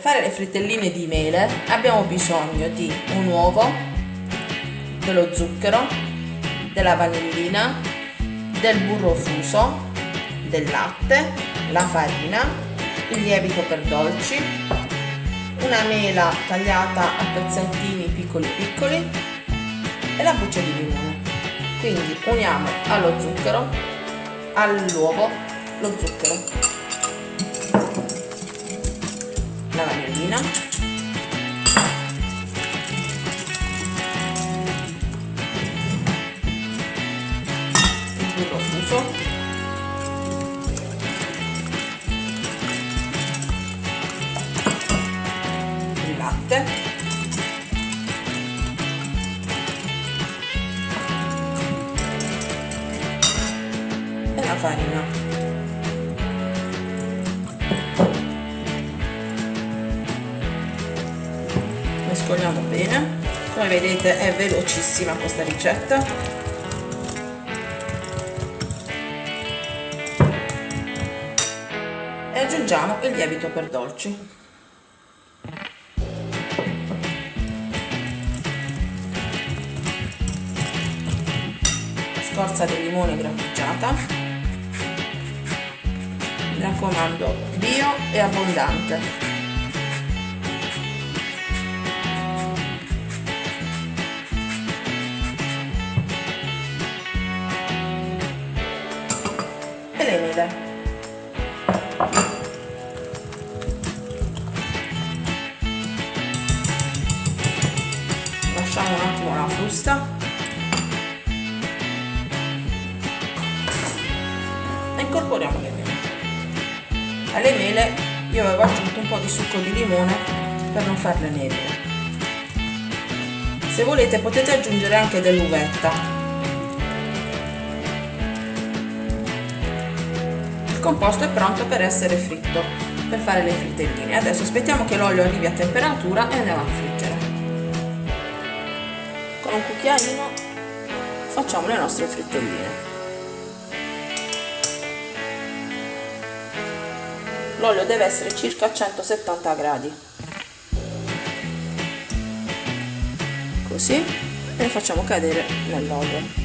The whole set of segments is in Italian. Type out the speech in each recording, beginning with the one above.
fare le frittelline di mele abbiamo bisogno di un uovo, dello zucchero, della vanillina, del burro fuso, del latte, la farina, il lievito per dolci, una mela tagliata a pezzettini piccoli piccoli e la buccia di limone. Quindi uniamo allo zucchero, all'uovo, lo zucchero il burro fuso il latte. E la farina mescoliamo bene. Come vedete è velocissima questa ricetta. E aggiungiamo il lievito per dolci. Scorza di limone grattugiata. Mi raccomando bio e abbondante e le mele lasciamo un attimo la frusta. E incorporiamo le mele. Alle mele io avevo aggiunto un po' di succo di limone per non farle nere. Se volete potete aggiungere anche dell'uvetta il composto è pronto per essere fritto per fare le frittelline adesso aspettiamo che l'olio arrivi a temperatura e andiamo a friggere. Con un cucchiaino facciamo le nostre frittelline l'olio deve essere circa a 170 gradi. Così le facciamo cadere nell'olio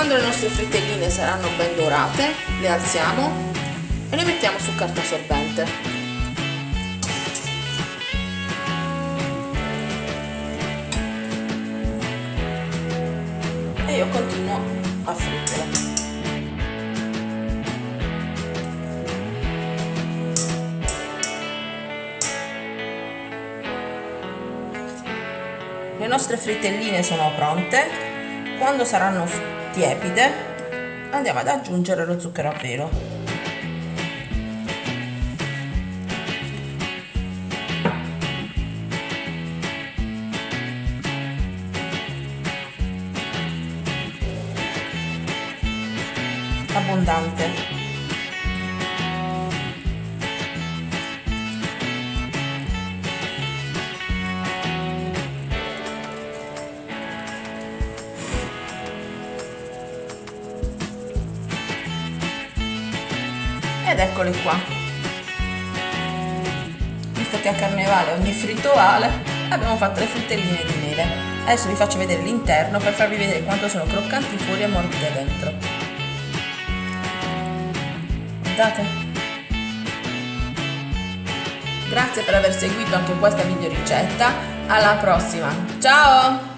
Quando le nostre frittelline saranno ben dorate, le alziamo e le mettiamo su carta assorbente. E io continuo a friggere. Le nostre frittelline sono pronte quando saranno tiepide andiamo ad aggiungere lo zucchero a velo abbondante ed eccoli qua. Visto che a carnevale ogni fritto vale. Abbiamo fatto le frittelline di mele. Adesso vi faccio vedere l'interno per farvi vedere quanto sono croccanti fuori e morbide dentro. Guardate. Grazie per aver seguito anche questa video ricetta. Alla prossima. Ciao